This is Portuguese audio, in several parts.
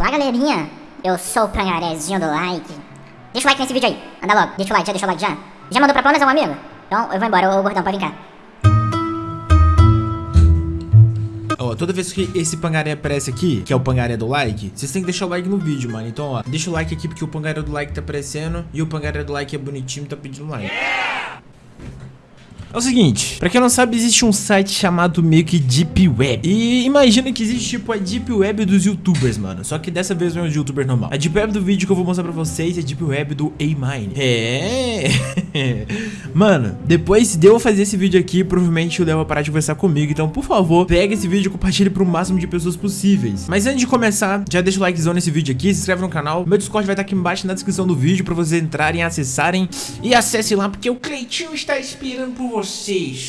Olá, galerinha. Eu sou o Pangarezinho do like. Deixa o like nesse vídeo aí. Anda logo. Deixa o like, já deixa o like já. Já mandou pra Palmas, é um amigo? Então eu vou embora, ô gordão, pode vir cá. Ó, toda vez que esse pangaré aparece aqui, que é o pangaré do like, vocês têm que deixar o like no vídeo, mano. Então, ó, deixa o like aqui porque o pangaré do like tá aparecendo e o pangaré do like é bonitinho e tá pedindo like. É o seguinte, pra quem não sabe, existe um site chamado meio que Deep Web. E imagina que existe tipo a Deep Web dos youtubers, mano. Só que dessa vez não é um youtuber normal. A Deep Web do vídeo que eu vou mostrar pra vocês é a Deep Web do A-Mine. É. mano, depois de eu fazer esse vídeo aqui, provavelmente o Léo vai parar de conversar comigo. Então, por favor, pega esse vídeo e compartilhe pro máximo de pessoas possíveis. Mas antes de começar, já deixa o likezão nesse vídeo aqui, se inscreve no canal. Meu Discord vai estar aqui embaixo na descrição do vídeo pra vocês entrarem, acessarem e acessem lá, porque o Cleitinho está esperando por vocês.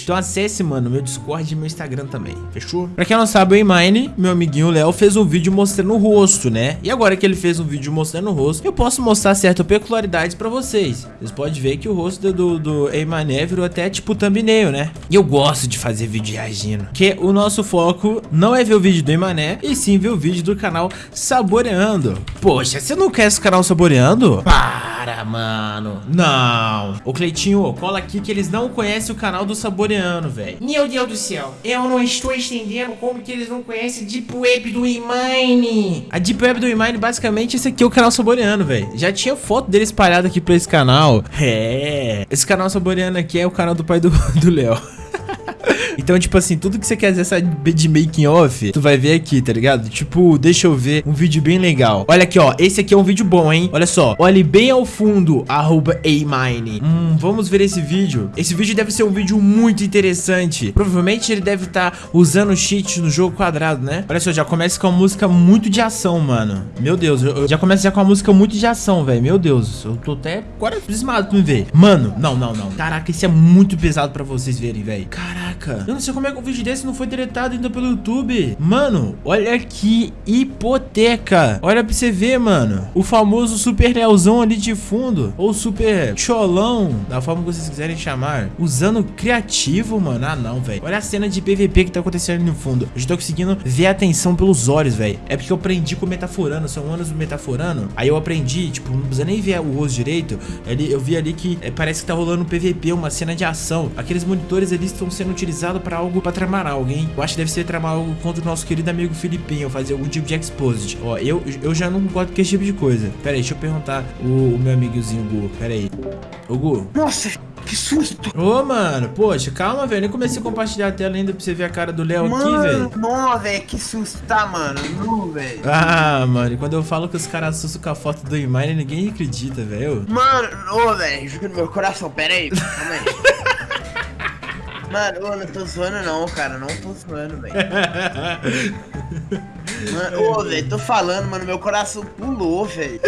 Então acesse, mano, meu Discord e meu Instagram também, fechou? Pra quem não sabe, o Emine, meu amiguinho Léo, fez um vídeo mostrando o rosto, né? E agora que ele fez um vídeo mostrando o rosto, eu posso mostrar certas peculiaridades pra vocês. Vocês podem ver que o rosto do, do Emine virou até tipo thumbnail, né? E eu gosto de fazer vídeo reagindo. Porque o nosso foco não é ver o vídeo do Emané, e sim ver o vídeo do canal Saboreando. Poxa, você não quer esse canal Saboreando? Para, mano. Não. Ô, Cleitinho, cola aqui que eles não conhecem o canal do Saboreando, velho. Meu Deus do céu, eu não estou entendendo como que eles não conhecem Deep Web do Imine. A Deep Web do Imine, basicamente, esse aqui é o canal Saboreando, velho. Já tinha foto dele espalhada aqui pra esse canal. É. Esse canal Saboreando aqui é o canal do pai do Léo. Então, tipo assim, tudo que você quer saber de making off, tu vai ver aqui, tá ligado? Tipo, deixa eu ver um vídeo bem legal. Olha aqui, ó. Esse aqui é um vídeo bom, hein? Olha só. Olhe bem ao fundo, arroba Amine. Hum, vamos ver esse vídeo. Esse vídeo deve ser um vídeo muito interessante. Provavelmente ele deve estar tá usando cheats no jogo quadrado, né? Olha só, já começa com uma música muito de ação, mano. Meu Deus, eu, eu já começa já com uma música muito de ação, velho. Meu Deus, eu tô até agora desmado pra me ver. Mano, não, não, não. Caraca, esse é muito pesado pra vocês verem, velho. Caraca. Eu não sei como é que um vídeo desse não foi deletado ainda pelo YouTube. Mano, olha que hipoteca. Olha pra você ver, mano. O famoso super Leozão ali de fundo. Ou super cholão, da forma que vocês quiserem chamar. Usando criativo, mano. Ah, não, velho. Olha a cena de PVP que tá acontecendo no fundo. Eu já tô conseguindo ver a atenção pelos olhos, velho. É porque eu aprendi com o metaforando. São anos do metaforando. Aí eu aprendi, tipo, não precisa nem ver o rosto direito. Eu vi ali que é, parece que tá rolando um PVP, uma cena de ação. Aqueles monitores ali estão sendo utilizados pra algo pra tramar hein? Eu acho que deve ser tramar algo contra o nosso querido amigo Filipinho, fazer algum tipo de exposit. Ó, eu, eu já não gosto com esse tipo de coisa. Pera aí, deixa eu perguntar o, o meu amigozinho Gu. Pera aí. Ô, Gu. Nossa, que susto! Ô, mano, poxa, calma, velho. Nem comecei a compartilhar a tela ainda pra você ver a cara do Léo aqui, velho. Não, velho, que susto, tá, mano? Não, velho. Ah, mano, quando eu falo que os caras assustam com a foto do Imine, ninguém acredita, velho. Mano, ô, velho, juro no meu coração, pera aí, calma aí. Mano, eu não tô zoando não, cara. Não tô zoando, velho. Mano, ô, velho, tô falando, mano. Meu coração pulou, velho.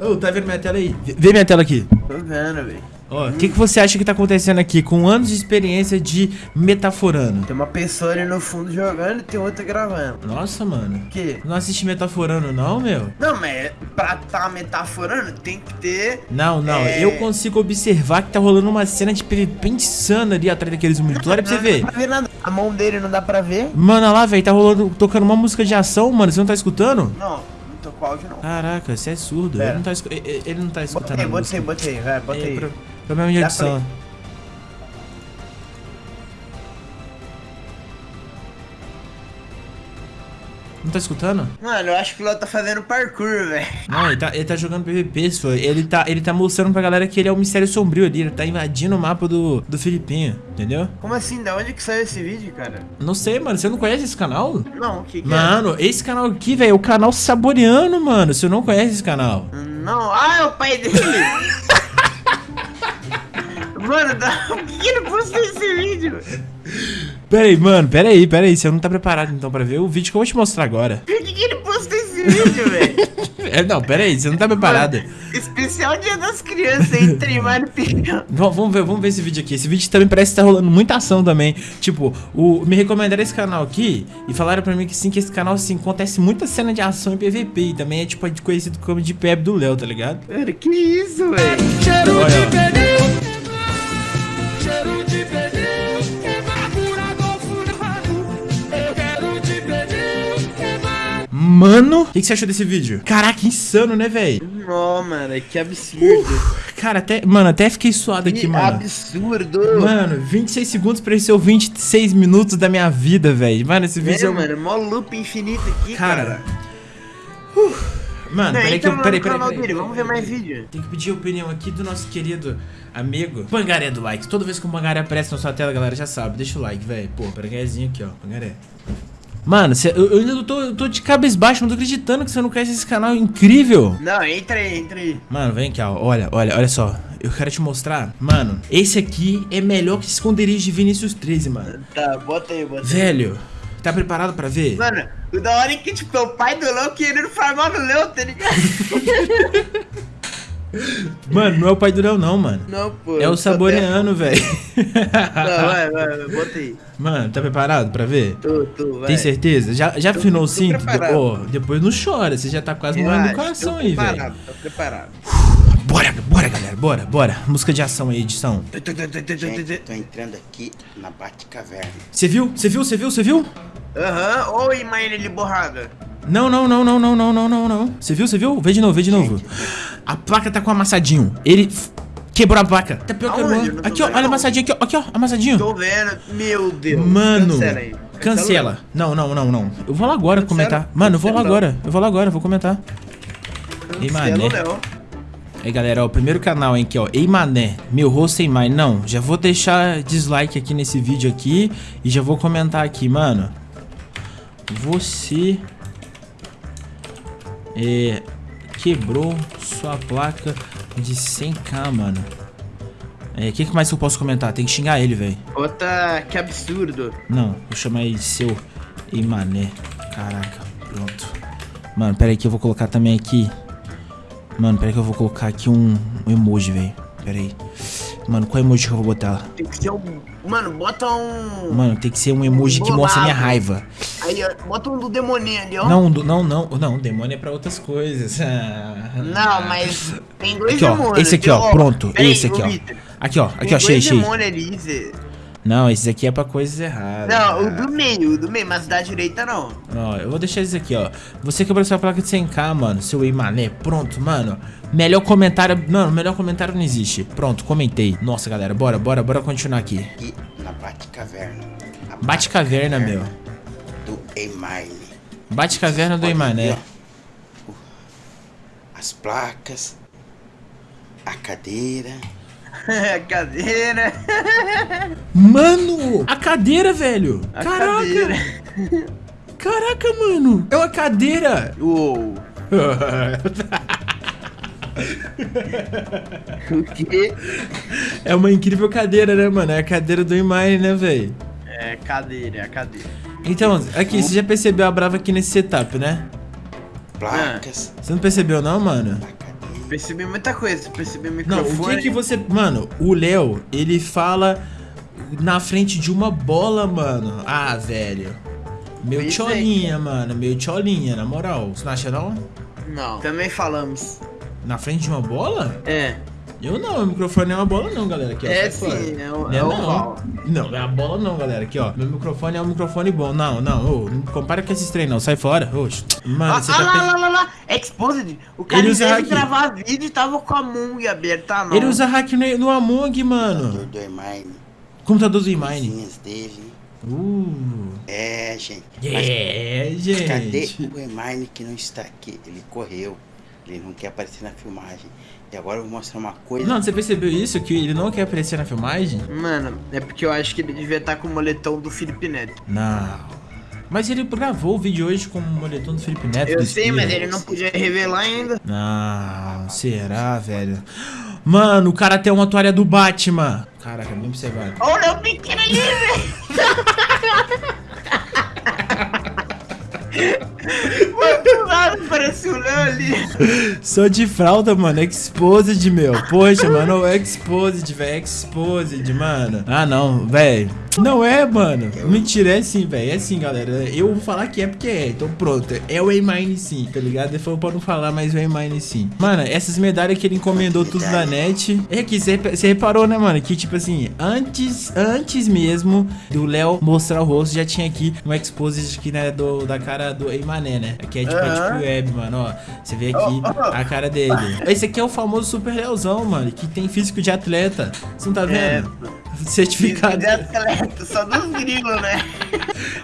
Ô, oh, tá vendo minha tela aí? Vê minha tela aqui. Tô vendo, velho. Ó, o que, que você acha que tá acontecendo aqui com anos de experiência de metaforando? Tem uma pessoa ali no fundo jogando e tem outra gravando. Nossa, mano. O quê? Não assiste metaforando não, meu? Não, mas pra tá metaforando tem que ter... Não, não. É... Eu consigo observar que tá rolando uma cena de PVP insana ali atrás daqueles monitores. Olha pra você ver. Não dá pra ver nada. A mão dele não dá pra ver. Mano, olha lá, velho. Tá rolando, tocando uma música de ação, mano. Você não tá escutando? Não. Com áudio não. Caraca, você é surdo. Ele não, tá, ele não tá escutando botei. Botei, botei, vai, botei. Pro... Problema de edição. Não tá escutando? Mano, eu acho que o Léo tá fazendo parkour, velho. Não, ele tá, ele tá jogando PVP, só. Ele tá, ele tá mostrando pra galera que ele é o mistério sombrio ali. Ele tá invadindo o mapa do, do Filipinho, entendeu? Como assim? Da onde que saiu esse vídeo, cara? Não sei, mano. Você não conhece esse canal? Não, o que, que Mano, é? esse canal aqui, velho, é o canal Saboreando, mano. Você não conhece esse canal? Não. Ah, é o pai dele. Mano, por que ele postou esse vídeo? Pera aí, mano, pera aí, pera aí. Você não tá preparado então pra ver o vídeo que eu vou te mostrar agora. Por que, que ele postou esse vídeo, velho? é, não, pera aí, você não tá preparado. Mano, especial Dia das Crianças aí, Trimar Vamos ver, vamos ver esse vídeo aqui. Esse vídeo também parece que tá rolando muita ação também. Tipo, o, me recomendaram esse canal aqui e falaram pra mim que sim, que esse canal assim, acontece muita cena de ação em PVP. E também é tipo conhecido como de PEB do Léo, tá ligado? Cara, que isso, velho? Cheiro de Mano, o que, que você achou desse vídeo? Caraca, insano, né, velho? Não, mano, que absurdo. Cara, até, mano, até fiquei suado aqui, que mano. absurdo. Mano, 26 segundos pra esse ser o 26 minutos da minha vida, velho. Mano, esse vídeo é, é, um- mano, mó loop infinito aqui, Cara, cara. Mano, Não, peraí que eu. Peraí, peraí, vamos ver mais vídeo. Tem que pedir a opinião aqui do nosso querido amigo Pangaré do Likes. Toda vez que o Pangaré aparece na sua tela, galera, já sabe. Deixa o like, velho. Pô, Pangarézinho aqui, ó. Pangaré. Mano, cê- eu, eu ainda tô, eu tô de cabeça baixa, não tô acreditando que você não conhece esse canal incrível. Não, entra aí, entra aí. Mano, vem aqui, ó. Olha, olha, olha só. Eu quero te mostrar. Mano, esse aqui é melhor que esconderijo de Vinícius 13, mano. Tá, bota aí, bota aí. Velho, tá preparado pra ver? Mano, o da hora é que, tipo, é o pai do Léo querendo farmar no Léo, tá ligado? Mano, não é o pai do Léo, não, mano. Não, pô. É o saboreano, velho. Não, vai, vai, vai, bota aí. Mano, tá preparado pra ver? Tô, tô, vai. Tem certeza? Já, já Tô- afinou o tô cinto? preparado. Depois não chora, você já tá quase morrendo do coração tô aí, velho. preparado, Tô preparado. Bora, bora, galera, bora, bora. Música de ação aí, edição. Gente, tô entrando aqui na Batcaverna. Você viu? Você viu? Você viu? Você viu? Aham, oi, mãe de borrada. Não, não, não, não, não, não, não, não, não. Você viu? Você viu? Vê de novo, vê de novo. A placa tá com amassadinho. Ele quebrou a placa. Tá pior que Aonde? agora. Eu não tô Aqui, ó, olha não. amassadinho aqui, ó. Aqui, ó, amassadinho. Tô vendo, meu Deus. Mano, Cancela aí. cancela. Não, não, não, não. Eu vou lá agora Cancela. comentar. Mano, eu vou lá agora. Eu vou lá agora, eu vou comentar. Ei, mané. Aí, galera, ó, o primeiro canal, hein, aqui, ó. Ei, mané. Meu rosto sem mais. Não, já vou deixar dislike aqui nesse vídeo aqui e já vou comentar aqui, mano. Você é, quebrou sua placa de 100k, mano. É, o que, que mais eu posso comentar? Tem que xingar ele, velho. Bota, que absurdo. Não, vou chamar ele de seu Ei Mané. Caraca, pronto. Mano, pera aí que eu vou colocar também aqui. Mano, pera aí que eu vou colocar aqui um, um emoji, velho. Pera aí. Mano, qual emoji que eu vou botar? Tem que ser um... Mano, bota um... Mano, tem que ser um emoji que Bolado. mostra minha raiva. Aí, ó, bota um do demoninho ali, ó. Não, do- não, não, não, demônio é pra outras coisas. Não, mas tem dois Aqui, ó, demônios. esse aqui, ó, pronto, peraí, esse aqui, ó. Vitor, Aqui, ó, aqui, ó, achei, achei. ali. Não, esse aqui é pra coisas erradas. Não, o do meio, o do meio, mas da direita não. Ó, eu vou deixar isso aqui, ó. Você quebrou sua placa de 100k, mano. Seu ei mané. Pronto, mano. Melhor comentário. Não, melhor comentário não existe. Pronto, comentei. Nossa, galera, bora, bora, bora continuar aqui. Aqui na Batcaverna. A Bate caverna, meu. Emaile. Bate caverna do ei mané. As placas. A cadeira. Cadeira. Mano! A cadeira, velho! A Caraca! cadeira. Caraca, mano! É uma cadeira! Uou. O quê? é uma incrível cadeira, né, mano? É a cadeira do Imine, né, velho? É cadeira, é a cadeira. Então, aqui, você já percebeu a brava aqui nesse setup, né? Placas. Você não percebeu, não, mano? Percebi muita coisa, percebi o Não, microfone. o que que você. Mano, o Léo, ele fala na frente de uma bola, mano. Ah, velho. Meu tcholinha, mano. Meu tcholinha, na moral. Você não acha, não? Não, também falamos. Na frente de uma bola? É, Eu não, meu microfone não é uma bola, não, galera. Aqui, ó, é sim, é, o- Não é é o não. Não, é a bola não, galera. Aqui, ó. Meu microfone é um microfone bom. Não, não. Ô, não compara com esses trem, não. Sai fora. Oxe. Mano, Ah, você ah, tá lá, pensando... lá, lá, lá, Exposed. O cara, Ele usa hack. gravar vídeo, tava com a Mung aberta mão. Ele usa hack no, no Among, mano. do Emaile. Computador do Imine. Dele. Uh. É, gente. Mas É, cadê gente. o Emaile que não está aqui? Ele correu. Ele não quer aparecer na filmagem. E agora eu vou mostrar uma coisa. Não, você percebeu isso? Que ele não quer aparecer na filmagem? Mano, é porque eu acho que ele devia estar com o moletom do Felipe Neto. Não. Mas ele gravou o vídeo hoje com o moletom do Felipe Neto. Eu sei, Espírito. mas ele não podia revelar ainda. Não, será, velho? Mano, o cara tem uma toalha do Batman. Caraca, bem observado. Olha o pequeno ali, velho. Mano, nada parece o Léo ali. Sou de fralda, mano. Exposed, meu. Poxa, mano. Exposed, velho. Exposed, mano. Ah, não, velho. Não é, mano. Mentira, é sim, velho. É sim, galera. Eu vou falar que é porque é. Então pronto. É o A-Mine sim, tá ligado? Ele falou pra não falar, mas o A-Mine sim. Mano, essas medalhas que ele encomendou tudo da net. É que você reparou, né, mano? Que tipo assim, antes, antes mesmo do Léo mostrar o rosto, já tinha aqui um exposed aqui, né, do, da cara do Eimané, né? Aqui é tipo a Aham. Deep Web, mano, ó. Você vê aqui a cara dele. Esse aqui é o famoso Super Leozão, mano, que tem físico de atleta. Você não tá É, vendo? Certificado. de atleta, só dos gringos, né?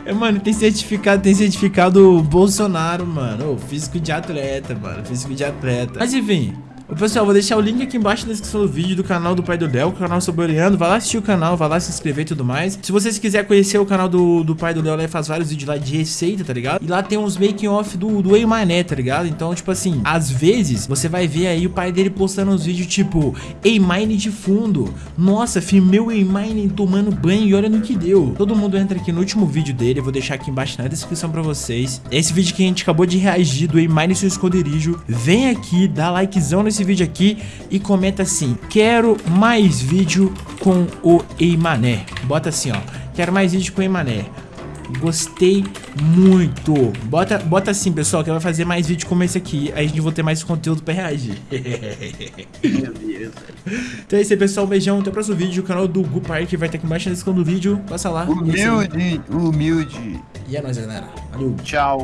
É, mano, tem certificado, tem certificado Bolsonaro, mano. Ô, físico de atleta, mano. Físico de atleta. Mas enfim. Pessoal, vou deixar o link aqui embaixo na descrição do vídeo do canal do Pai do Léo, o canal Saboreando. Vai lá assistir o canal, vai lá se inscrever e tudo mais. Se vocês quiserem conhecer o canal do, do Pai do Léo, ele faz vários vídeos lá de receita, tá ligado? E lá tem uns making off do, do Eimané, tá ligado? Então, tipo assim, às vezes você vai ver aí o pai dele postando uns vídeos tipo Eimine de fundo. Nossa, filmei o Eimine tomando banho e olha no que deu. Todo mundo entra aqui no último vídeo dele, eu vou deixar aqui embaixo na descrição pra vocês. Esse vídeo que a gente acabou de reagir do Eimine e seu esconderijo. Vem aqui, dá likezão nesse vídeo aqui e comenta assim: Quero mais vídeo com o Eimané. Bota assim, ó. Quero mais vídeo com o Eimané. Gostei muito. Bota, bota assim, pessoal, que vai fazer mais vídeo como esse aqui. Aí a gente vai ter mais conteúdo pra reagir. Meu Deus. então é isso aí, pessoal. Um beijão. Até o próximo vídeo. O canal do Gu Park vai estar aqui embaixo na descrição do vídeo. Passa lá. Humilde, humilde. E é nóis, galera. Valeu. Tchau.